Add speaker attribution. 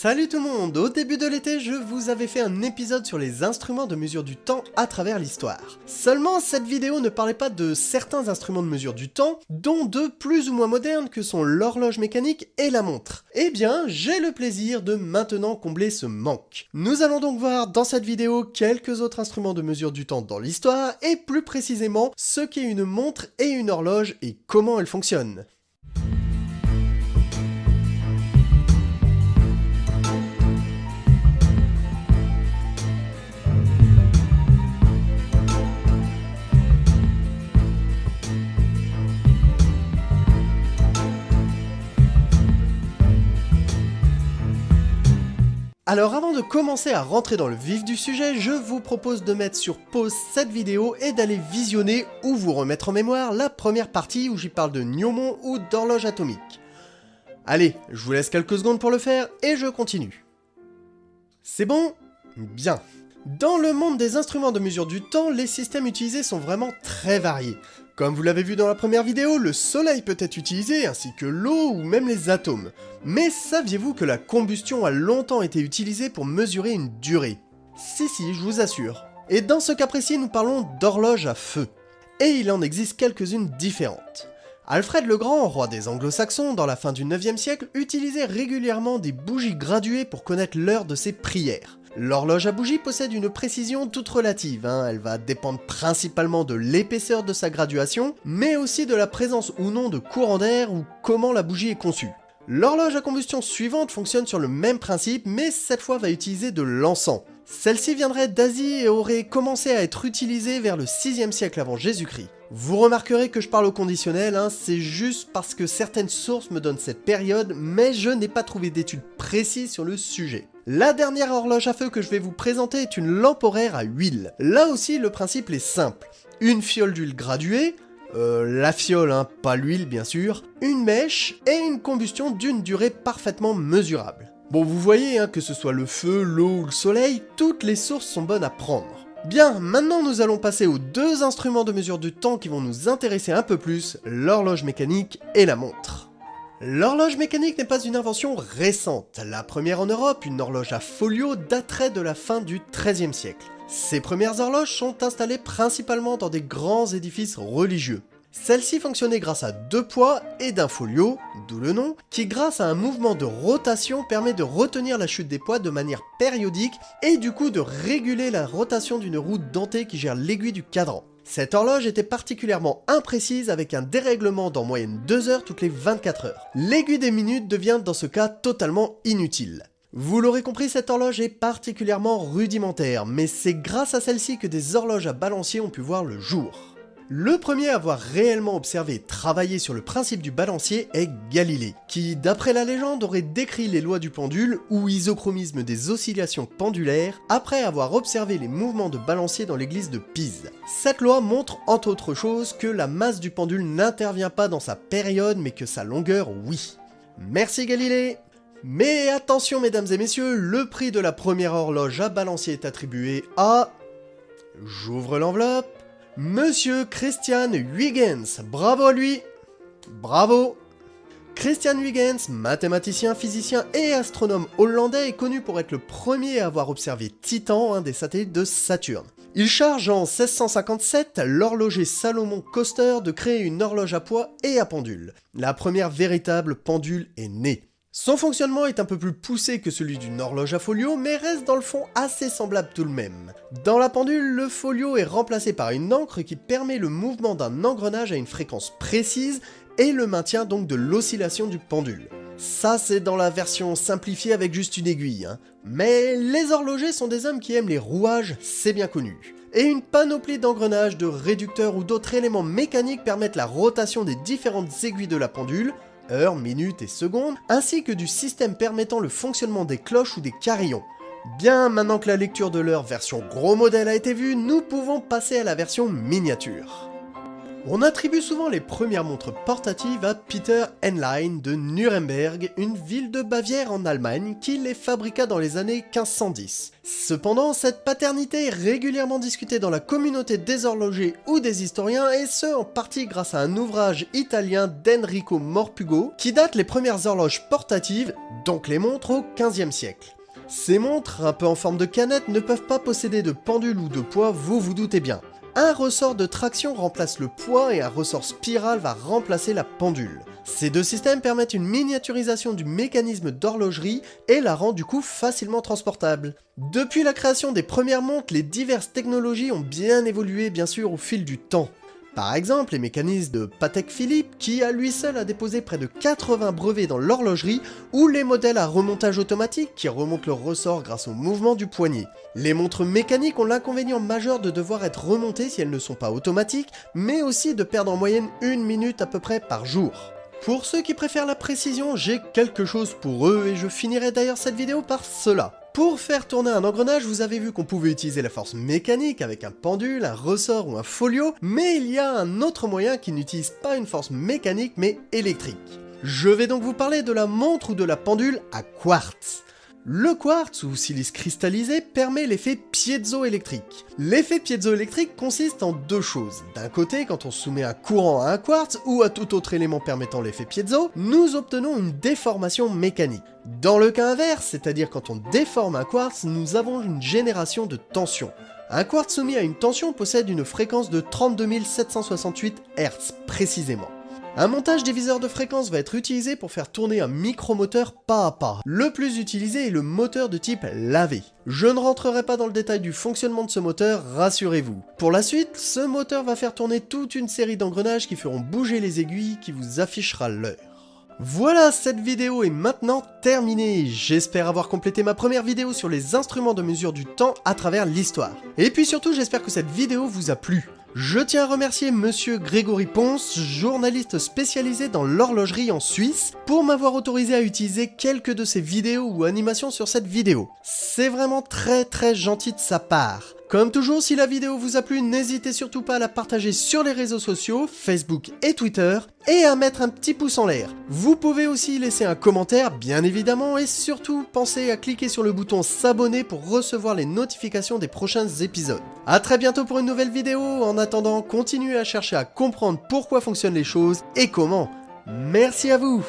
Speaker 1: Salut tout le monde Au début de l'été, je vous avais fait un épisode sur les instruments de mesure du temps à travers l'histoire. Seulement, cette vidéo ne parlait pas de certains instruments de mesure du temps, dont deux plus ou moins modernes que sont l'horloge mécanique et la montre. Eh bien, j'ai le plaisir de maintenant combler ce manque. Nous allons donc voir dans cette vidéo quelques autres instruments de mesure du temps dans l'histoire, et plus précisément ce qu'est une montre et une horloge et comment elles fonctionnent. Alors avant de commencer à rentrer dans le vif du sujet, je vous propose de mettre sur pause cette vidéo et d'aller visionner ou vous remettre en mémoire la première partie où j'y parle de gnomon ou d'horloge atomique. Allez, je vous laisse quelques secondes pour le faire et je continue. C'est bon? Bien. Dans le monde des instruments de mesure du temps, les systèmes utilisés sont vraiment très variés. Comme vous l'avez vu dans la première vidéo, le soleil peut être utilisé, ainsi que l'eau ou même les atomes. Mais saviez-vous que la combustion a longtemps été utilisée pour mesurer une durée? Si si, je vous assure. Et dans ce cas précis, nous parlons d'horloge à feu. Et il en existe quelques-unes différentes. Alfred le Grand, roi des anglo-saxons dans la fin du 9e siècle, utilisait régulièrement des bougies graduées pour connaître l'heure de ses prières. L'horloge à bougie possède une précision toute relative, hein. elle va dépendre principalement de l'épaisseur de sa graduation, mais aussi de la présence ou non de courant d'air ou comment la bougie est conçue. L'horloge à combustion suivante fonctionne sur le même principe, mais cette fois va utiliser de l'encens. Celle-ci viendrait d'Asie et aurait commencé à être utilisée vers le 6e siècle avant Jésus-Christ. Vous remarquerez que je parle au conditionnel, hein, c'est juste parce que certaines sources me donnent cette période, mais je n'ai pas trouvé d'études précises sur le sujet. La dernière horloge à feu que je vais vous présenter est une lampe horaire à huile. Là aussi, le principe est simple. Une fiole d'huile graduée, euh, la fiole, hein, pas l'huile bien sûr, une mèche et une combustion d'une durée parfaitement mesurable. Bon, vous voyez, hein, que ce soit le feu, l'eau ou le soleil, toutes les sources sont bonnes à prendre. Bien, maintenant nous allons passer aux deux instruments de mesure du temps qui vont nous intéresser un peu plus, l'horloge mécanique et la montre. L'horloge mécanique n'est pas une invention récente. La première en Europe, une horloge à folio, daterait de la fin du XIIIe siècle. Ces premières horloges sont installées principalement dans des grands édifices religieux. Celle-ci fonctionnait grâce à deux poids et d'un folio, d'où le nom, qui grâce à un mouvement de rotation permet de retenir la chute des poids de manière périodique et du coup de réguler la rotation d'une roue dentée qui gère l'aiguille du cadran. Cette horloge était particulièrement imprécise avec un dérèglement d'en moyenne 2 heures toutes les 24 heures. L'aiguille des minutes devient dans ce cas totalement inutile. Vous l'aurez compris, cette horloge est particulièrement rudimentaire, mais c'est grâce à celle-ci que des horloges à balancier ont pu voir le jour. Le premier à avoir réellement observé et travaillé sur le principe du balancier est Galilée, qui, d'après la légende, aurait décrit les lois du pendule ou isochromisme des oscillations pendulaires après avoir observé les mouvements de balancier dans l'église de Pise. Cette loi montre, entre autres choses, que la masse du pendule n'intervient pas dans sa période mais que sa longueur, oui. Merci Galilée mais attention mesdames et messieurs, le prix de la première horloge à balancier est attribué à... J'ouvre l'enveloppe... Monsieur Christian Huygens, bravo à lui Bravo Christian Huygens, mathématicien, physicien et astronome hollandais, est connu pour être le premier à avoir observé Titan, un des satellites de Saturne. Il charge en 1657 l'horloger Salomon Coster de créer une horloge à poids et à pendule. La première véritable pendule est née. Son fonctionnement est un peu plus poussé que celui d'une horloge à folio, mais reste dans le fond assez semblable tout de même. Dans la pendule, le folio est remplacé par une encre qui permet le mouvement d'un engrenage à une fréquence précise et le maintien donc de l'oscillation du pendule. Ça c'est dans la version simplifiée avec juste une aiguille, hein. mais les horlogers sont des hommes qui aiment les rouages, c'est bien connu. Et une panoplie d'engrenages, de réducteurs ou d'autres éléments mécaniques permettent la rotation des différentes aiguilles de la pendule, heures, minutes et secondes, ainsi que du système permettant le fonctionnement des cloches ou des carillons. Bien, maintenant que la lecture de l'heure version gros modèle a été vue, nous pouvons passer à la version miniature. On attribue souvent les premières montres portatives à Peter Henlein de Nuremberg, une ville de Bavière en Allemagne qui les fabriqua dans les années 1510. Cependant, cette paternité est régulièrement discutée dans la communauté des horlogers ou des historiens, et ce en partie grâce à un ouvrage italien d'Enrico Morpugo qui date les premières horloges portatives, donc les montres, au 15e siècle. Ces montres, un peu en forme de canette, ne peuvent pas posséder de pendule ou de poids, vous vous doutez bien. Un ressort de traction remplace le poids et un ressort spiral va remplacer la pendule. Ces deux systèmes permettent une miniaturisation du mécanisme d'horlogerie et la rend du coup facilement transportable. Depuis la création des premières montres, les diverses technologies ont bien évolué bien sûr au fil du temps. Par exemple, les mécanismes de Patek Philippe, qui à lui seul a déposé près de 80 brevets dans l'horlogerie, ou les modèles à remontage automatique qui remontent le ressort grâce au mouvement du poignet. Les montres mécaniques ont l'inconvénient majeur de devoir être remontées si elles ne sont pas automatiques, mais aussi de perdre en moyenne une minute à peu près par jour. Pour ceux qui préfèrent la précision, j'ai quelque chose pour eux et je finirai d'ailleurs cette vidéo par cela. Pour faire tourner un engrenage, vous avez vu qu'on pouvait utiliser la force mécanique avec un pendule, un ressort ou un folio, mais il y a un autre moyen qui n'utilise pas une force mécanique mais électrique. Je vais donc vous parler de la montre ou de la pendule à quartz. Le quartz ou silice cristallisé permet l'effet piezoélectrique. L'effet piezoélectrique consiste en deux choses. D'un côté, quand on soumet un courant à un quartz ou à tout autre élément permettant l'effet piezo, nous obtenons une déformation mécanique. Dans le cas inverse, c'est-à-dire quand on déforme un quartz, nous avons une génération de tension. Un quartz soumis à une tension possède une fréquence de 32 768 Hz précisément. Un montage diviseur de fréquence va être utilisé pour faire tourner un micromoteur pas à pas. Le plus utilisé est le moteur de type lavé. Je ne rentrerai pas dans le détail du fonctionnement de ce moteur, rassurez-vous. Pour la suite, ce moteur va faire tourner toute une série d'engrenages qui feront bouger les aiguilles qui vous affichera l'heure. Voilà, cette vidéo est maintenant terminée. J'espère avoir complété ma première vidéo sur les instruments de mesure du temps à travers l'histoire. Et puis surtout, j'espère que cette vidéo vous a plu. Je tiens à remercier monsieur Grégory Ponce, journaliste spécialisé dans l'horlogerie en Suisse, pour m'avoir autorisé à utiliser quelques de ses vidéos ou animations sur cette vidéo. C'est vraiment très très gentil de sa part. Comme toujours, si la vidéo vous a plu, n'hésitez surtout pas à la partager sur les réseaux sociaux, Facebook et Twitter, et à mettre un petit pouce en l'air. Vous pouvez aussi laisser un commentaire, bien évidemment, et surtout pensez à cliquer sur le bouton s'abonner pour recevoir les notifications des prochains épisodes. A très bientôt pour une nouvelle vidéo, en attendant, continuez à chercher à comprendre pourquoi fonctionnent les choses et comment. Merci à vous